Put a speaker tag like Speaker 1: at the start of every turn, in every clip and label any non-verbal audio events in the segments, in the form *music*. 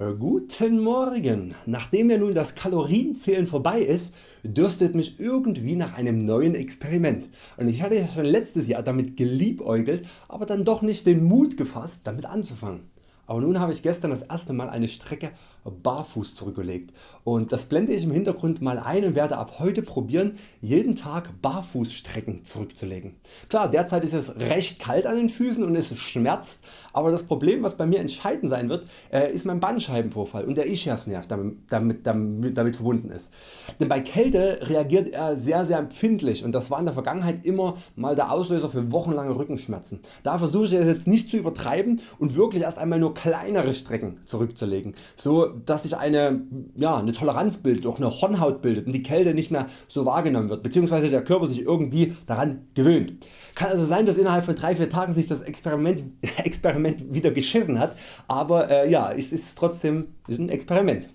Speaker 1: Äh, guten Morgen! Nachdem ja nun das Kalorienzählen vorbei ist, dürstet mich irgendwie nach einem neuen Experiment und ich hatte ja schon letztes Jahr damit geliebäugelt, aber dann doch nicht den Mut gefasst damit anzufangen. Aber nun habe ich gestern das erste Mal eine Strecke barfuß zurückgelegt und das blende ich im Hintergrund mal ein und werde ab heute probieren jeden Tag Barfußstrecken zurückzulegen. Klar derzeit ist es recht kalt an den Füßen und es schmerzt, aber das Problem was bei mir entscheidend sein wird äh, ist mein Bandscheibenvorfall und der Ischiasnerv damit, damit, damit, damit verbunden ist. Denn bei Kälte reagiert er sehr sehr empfindlich und das war in der Vergangenheit immer mal der Auslöser für wochenlange Rückenschmerzen. Da versuche ich es jetzt nicht zu übertreiben und wirklich erst einmal nur kleinere Strecken zurückzulegen, so dass sich eine, ja, eine Toleranz bildet, auch eine Hornhaut bildet und die Kälte nicht mehr so wahrgenommen wird bzw. der Körper sich irgendwie daran gewöhnt. Kann also sein dass innerhalb von 3-4 Tagen sich das Experiment, *laughs* Experiment wieder geschissen hat, aber äh, ja, es ist trotzdem ein Experiment.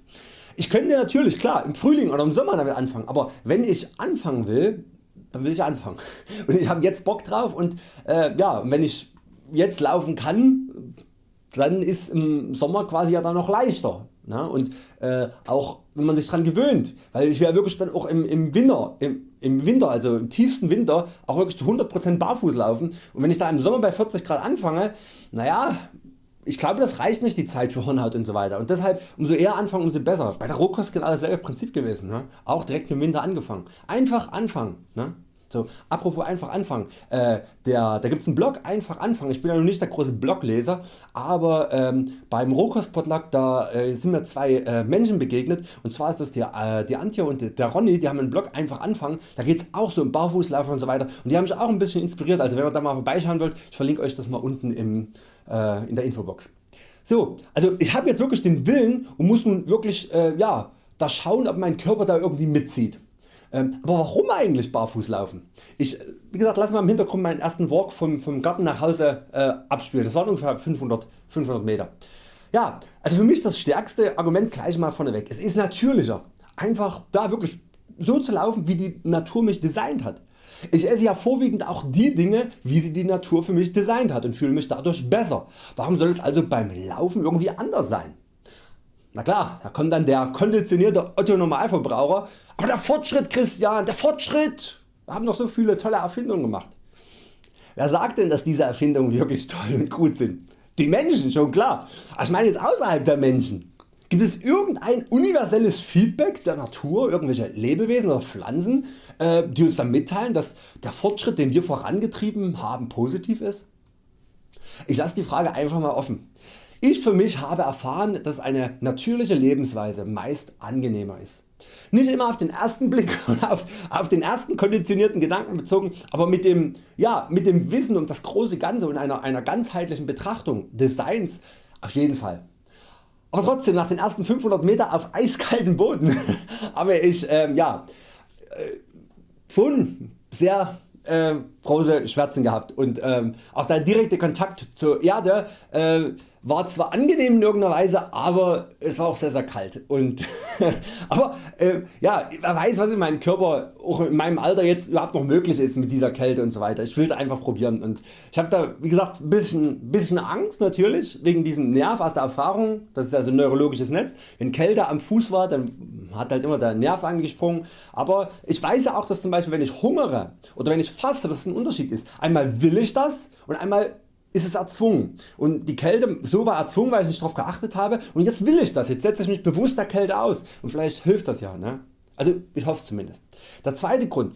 Speaker 1: Ich könnte natürlich klar im Frühling oder im Sommer damit anfangen, aber wenn ich anfangen will, dann will ich anfangen. *laughs* Und ich habe jetzt Bock drauf und äh, ja, wenn ich jetzt laufen kann, dann ist im Sommer quasi ja dann noch leichter. Ne? Und äh, auch wenn man sich daran gewöhnt, weil ich werde wirklich dann auch im, im Winter, im, im Winter, also im tiefsten Winter auch wirklich zu 100% barfuß laufen und wenn ich da im Sommer bei 40 Grad anfange, naja, ich glaube das reicht nicht die Zeit für Hornhaut und so weiter und deshalb umso eher anfangen umso besser. Bei der Rohkost genau dasselbe Prinzip gewesen, ne? auch direkt im Winter angefangen. Einfach anfangen. Ne? So, apropos einfach anfangen, äh, der, da gibt's einen Blog einfach anfangen, ich bin ja noch nicht der große Blogleser, aber ähm, beim Rohkostpotluck da äh, sind mir zwei äh, Menschen begegnet. Und zwar ist das die, äh, die Antje und der Ronny, die haben einen Blog einfach anfangen, da geht's auch so um Barfußlaufen und so weiter. Und die haben mich auch ein bisschen inspiriert, also wenn ihr da mal vorbeischauen wollt, ich verlinke Euch das mal unten im, äh, in der Infobox. So, also ich habe jetzt wirklich den Willen und muss nun wirklich äh, ja, da schauen ob mein Körper da irgendwie mitzieht. Ähm, aber warum eigentlich barfuß laufen? Ich wie gesagt, lass mal im Hintergrund meinen ersten Walk vom, vom Garten nach Hause äh, abspielen. Das waren ungefähr 500, 500 Meter. Ja, also für mich das stärkste Argument gleich mal vorneweg. Es ist natürlicher, einfach da wirklich so zu laufen wie die Natur mich designt hat. Ich esse ja vorwiegend auch die Dinge wie sie die Natur für mich designt hat und fühle mich dadurch besser. Warum soll es also beim Laufen irgendwie anders sein? Na klar, da kommt dann der konditionierte Otto Normalverbraucher, aber der Fortschritt Christian, der Fortschritt, wir haben noch so viele tolle Erfindungen gemacht. Wer sagt denn dass diese Erfindungen wirklich toll und gut sind? Die Menschen schon klar, ich meine jetzt außerhalb der Menschen. Gibt es irgendein universelles Feedback der Natur, irgendwelche Lebewesen oder Pflanzen äh, die uns dann mitteilen dass der Fortschritt den wir vorangetrieben haben positiv ist? Ich lasse die Frage einfach mal offen. Ich für mich habe erfahren dass eine natürliche Lebensweise meist angenehmer ist. Nicht immer auf den ersten Blick *laughs* und auf, auf, den ersten konditionierten Gedanken bezogen, aber mit dem, ja, mit dem Wissen um das große Ganze und einer, einer ganzheitlichen Betrachtung des Seins auf jeden Fall. Aber trotzdem nach den ersten 500 Meter auf eiskalten Boden *laughs* habe ich ähm, ja, äh, schon sehr äh, große Schmerzen gehabt und ähm, auch der direkte Kontakt zur Erde äh, war zwar angenehm in irgendeiner Weise, aber es war auch sehr sehr kalt. Und *laughs* aber äh, ja, wer weiß was in meinem Körper auch in meinem Alter jetzt überhaupt noch möglich ist mit dieser Kälte und so weiter. Ich will es einfach probieren und ich habe da wie gesagt ein bisschen, bisschen Angst natürlich wegen diesem Nerv aus der Erfahrung. Das ist also ein neurologisches Netz. Wenn Kälte am Fuß war, dann hat halt immer der Nerv angesprungen. Aber ich weiß ja auch dass zum Beispiel wenn ich hungere oder wenn ich faste dass es ein Unterschied ist. Einmal will ich das und einmal ist es erzwungen und die Kälte so war erzwungen weil ich nicht darauf geachtet habe und jetzt will ich das, jetzt setze ich mich bewusst der Kälte aus und vielleicht hilft das ja. Ne? Also ich hoffe es zumindest. Der zweite Grund,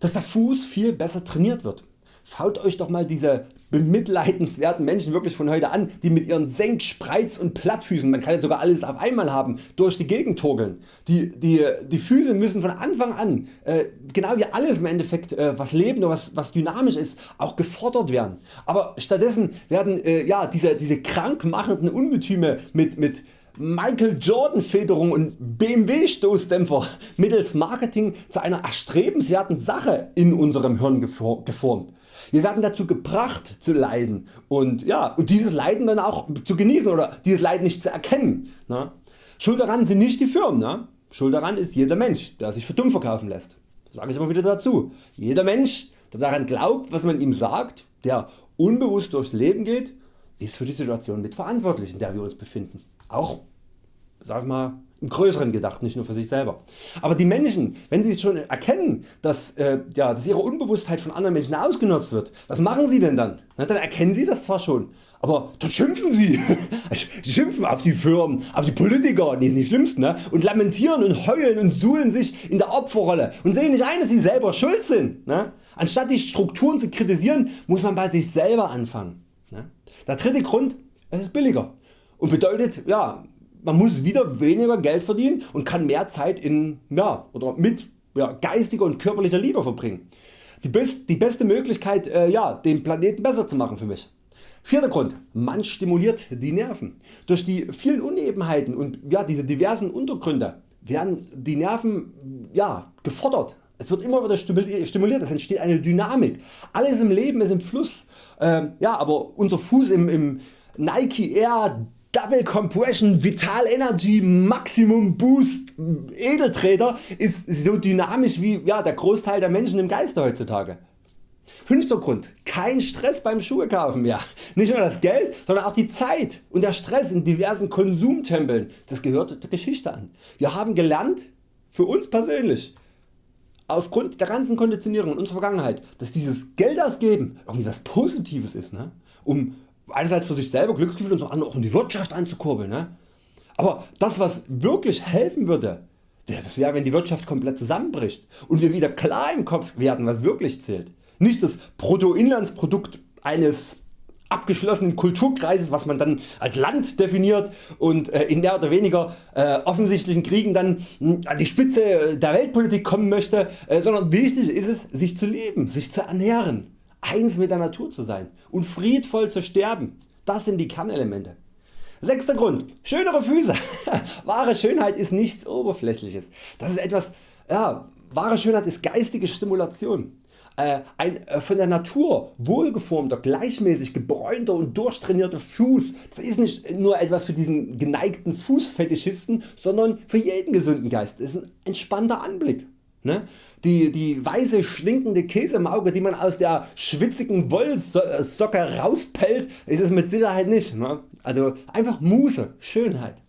Speaker 1: dass der Fuß viel besser trainiert wird. Schaut Euch doch mal diese bemitleidenswerten Menschen wirklich von heute an, die mit ihren Senk-, Spreiz- und Plattfüßen, man kann jetzt sogar alles auf einmal haben, durch die Gegend torkeln. Die, die, die Füße müssen von Anfang an, äh, genau wie alles im Endeffekt äh, was lebt oder was, was dynamisch ist, auch gefordert werden. Aber stattdessen werden äh, ja, diese, diese krankmachenden Ungetüme mit, mit Michael Jordan Federung und BMW Stoßdämpfer mittels Marketing zu einer erstrebenswerten Sache in unserem Hirn geformt. Wir werden dazu gebracht zu leiden und, ja, und dieses Leiden dann auch zu genießen oder dieses Leiden nicht zu erkennen. Ne? Schuld daran sind nicht die Firmen, ne? Schuld daran ist jeder Mensch der sich für dumm verkaufen lässt. Das sage ich immer wieder dazu. Jeder Mensch der daran glaubt was man ihm sagt, der unbewusst durchs Leben geht, ist für die Situation mitverantwortlich in der wir uns befinden. Auch sag mal, im Größeren gedacht, nicht nur für sich selber. Aber die Menschen, wenn sie schon erkennen, dass, äh, ja, dass ihre Unbewusstheit von anderen Menschen ausgenutzt wird, was machen sie denn dann? Na, dann erkennen sie das zwar schon, aber dann schimpfen sie. *laughs* sie schimpfen auf die Firmen, auf die Politiker, die sind die schlimmsten, ne? und lamentieren und heulen und suhlen sich in der Opferrolle und sehen nicht ein, dass sie selber schuld sind. Ne? Anstatt die Strukturen zu kritisieren, muss man bei sich selber anfangen. Ne? Der dritte Grund, es ist billiger und bedeutet, ja, man muss wieder weniger Geld verdienen und kann mehr Zeit in, ja, oder mit ja, geistiger und körperlicher Liebe verbringen. Die, best, die beste Möglichkeit äh, ja, den Planeten besser zu machen für mich. Vierter Grund, man stimuliert die Nerven. Durch die vielen Unebenheiten und ja, diese diversen Untergründe werden die Nerven ja, gefordert. Es wird immer wieder stimuliert, es entsteht eine Dynamik. Alles im Leben ist im Fluss. Ähm, ja, aber unser Fuß im, im Nike Air Double Compression Vital Energy Maximum Boost Edeltreter ist so dynamisch wie ja, der Großteil der Menschen im Geiste heutzutage. Fünfter Grund, kein Stress beim Schuhe kaufen mehr. Nicht nur das Geld, sondern auch die Zeit und der Stress in diversen Konsumtempeln. Das gehört der Geschichte an. Wir haben gelernt, für uns persönlich, aufgrund der ganzen Konditionierung in unserer Vergangenheit, dass dieses Geld ausgeben irgendwie was Positives ist, ne? um einerseits für sich selber Glücksgefühl und zum anderen auch um die Wirtschaft anzukurbeln. Ne? Aber das was wirklich helfen würde, das wäre wenn die Wirtschaft komplett zusammenbricht und wir wieder klar im Kopf werden was wirklich zählt. Nicht das Bruttoinlandsprodukt eines abgeschlossenen Kulturkreises was man dann als Land definiert und äh, in mehr oder weniger äh, offensichtlichen Kriegen dann hm, an die Spitze der Weltpolitik kommen möchte, äh, sondern wichtig ist es sich zu leben, sich zu ernähren eins mit der Natur zu sein und friedvoll zu sterben. Das sind die Kernelemente. Sechster Grund, schönere Füße. *laughs* wahre Schönheit ist nichts Oberflächliches. Das ist etwas, ja, wahre Schönheit ist geistige Stimulation. Äh, ein äh, von der Natur wohlgeformter, gleichmäßig gebräunter und durchtrainierter Fuß, das ist nicht nur etwas für diesen geneigten Fußfetischisten, sondern für jeden gesunden Geist. Das ist ein entspannter Anblick. Ne? Die, die weiße stinkende Käsemauke die man aus der schwitzigen Wollsocke rauspellt ist es mit Sicherheit nicht. Ne? Also einfach Muße, Schönheit.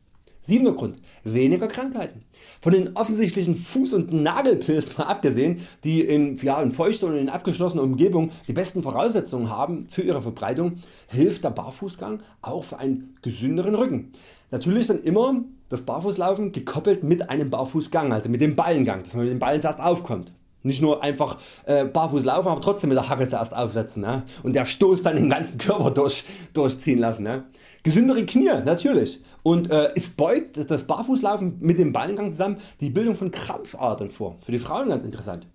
Speaker 1: Siebter Grund, weniger Krankheiten. Von den offensichtlichen Fuß- und Nagelpilzen mal abgesehen, die in, ja, in feuchter und in abgeschlossener Umgebung die besten Voraussetzungen haben für ihre Verbreitung, hilft der Barfußgang auch für einen gesünderen Rücken. Natürlich dann immer das Barfußlaufen gekoppelt mit einem Barfußgang, also mit dem Ballengang, dass man mit dem Ballen zuerst aufkommt. Nicht nur einfach äh, barfuß laufen, aber trotzdem mit der Hacke zuerst aufsetzen ne? und der Stoß dann den ganzen *laughs* Körper durch, durchziehen lassen. Ne? Gesündere Knie natürlich und äh, es beugt das Barfußlaufen mit dem Ballengang zusammen die Bildung von Krampfadern vor. Für die Frauen ganz interessant.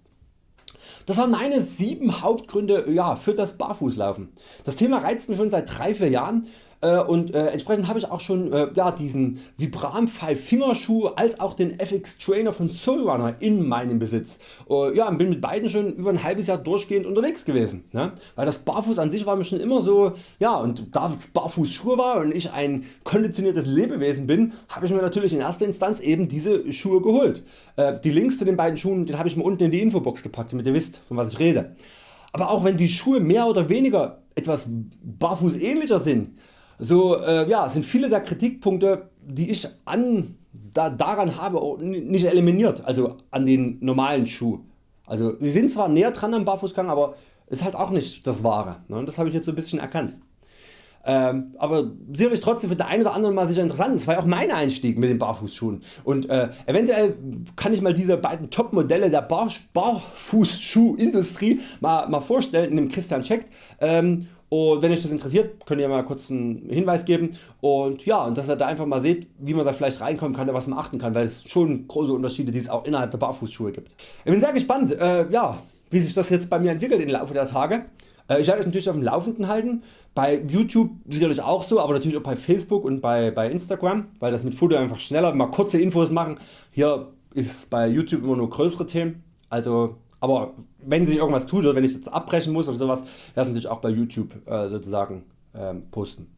Speaker 1: Das waren meine 7 Hauptgründe ja, für das Barfußlaufen. Das Thema reizt mich schon seit 3-4 Jahren äh, und äh, entsprechend habe ich auch schon äh, ja, diesen Vibram 5 Fingerschuh als auch den FX Trainer von Soulrunner in meinem Besitz. ja, bin mit beiden schon über ein halbes Jahr durchgehend unterwegs gewesen. Ne? Weil das Barfuß an sich war mir schon immer so, ja und da Barfuß Schuhe war und ich ein konditioniertes Lebewesen bin, habe ich mir natürlich in erster Instanz eben diese Schuhe geholt. die Links zu den beiden Schuhen den habe ich mir unten in die Infobox gepackt damit ihr wisst von was ich rede. Aber auch wenn die Schuhe mehr oder weniger etwas barfuß ähnlicher sind, so äh, ja, sind viele der Kritikpunkte die ich an, da, daran habe nicht eliminiert, also an den normalen Schuh. Also sie sind zwar näher dran am Barfußgang, aber ist halt auch nicht das Wahre. Ne? Das habe ich jetzt so ein bisschen erkannt. Ähm, aber sicherlich trotzdem für den einen oder anderen mal sicher interessant. Das war ja auch mein Einstieg mit den Barfußschuhen. Und äh, eventuell kann ich mal diese beiden Top Modelle der Bar Barfußschuhindustrie mal, mal vorstellen in dem Christian Scheckt. Ähm, und wenn euch das interessiert, könnt ihr mal kurz einen Hinweis geben und ja, und dass ihr da einfach mal seht, wie man da vielleicht reinkommen kann, was man achten kann, weil es schon große Unterschiede, die es auch innerhalb der Barfußschuhe gibt. Ich bin sehr gespannt, äh, ja, wie sich das jetzt bei mir entwickelt im Laufe der Tage. Äh, ich werde euch natürlich auf dem Laufenden halten, bei YouTube sicherlich auch so, aber natürlich auch bei Facebook und bei, bei Instagram, weil das mit Foto einfach schneller, mal kurze Infos machen. Hier ist bei YouTube immer nur größere Themen, also aber wenn sich irgendwas tut oder wenn ich jetzt abbrechen muss oder sowas, werde ich auch bei YouTube äh, sozusagen ähm, posten.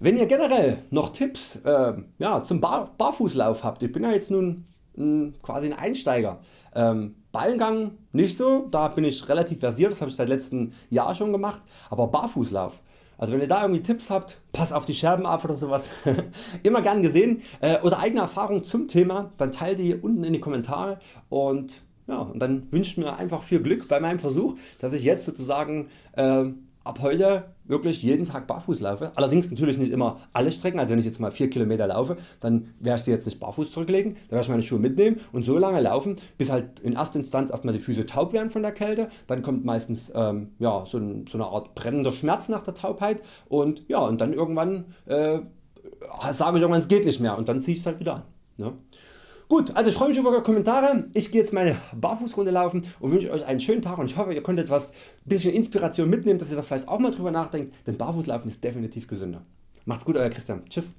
Speaker 1: Wenn ihr generell noch Tipps äh, ja, zum Bar Barfußlauf habt, ich bin ja jetzt nun mh, quasi ein Einsteiger. Ähm, Ballengang nicht so, da bin ich relativ versiert, das habe ich seit letztem Jahr schon gemacht, aber Barfußlauf Also wenn ihr da irgendwie Tipps habt, pass auf die Scherben auf oder sowas, *laughs* immer gern gesehen äh, oder eigene Erfahrungen zum Thema, dann teilt die unten in die Kommentare und ja, und dann wünscht mir einfach viel Glück bei meinem Versuch, dass ich jetzt sozusagen äh, ab heute wirklich jeden Tag barfuß laufe. Allerdings natürlich nicht immer alle Strecken, also wenn ich jetzt mal 4 km laufe, dann werde ich sie jetzt nicht barfuß zurücklegen, dann werde ich meine Schuhe mitnehmen und so lange laufen, bis halt in erster Instanz erstmal die Füße taub werden von der Kälte, dann kommt meistens ähm, ja, so, ein, so, eine Art brennender Schmerz nach der Taubheit und, ja, und dann irgendwann äh, sage ich irgendwann es geht nicht mehr und dann ziehe ich es halt wieder an. Ne? Gut, also ich freue mich über eure Kommentare. Ich gehe jetzt meine Barfußrunde laufen und wünsche Euch einen schönen Tag und ich hoffe ihr konntet etwas bisschen Inspiration mitnehmen, dass ihr da vielleicht auch mal drüber nachdenkt, denn Barfußlaufen ist definitiv gesünder. Macht's gut Euer Christian. Tschüss.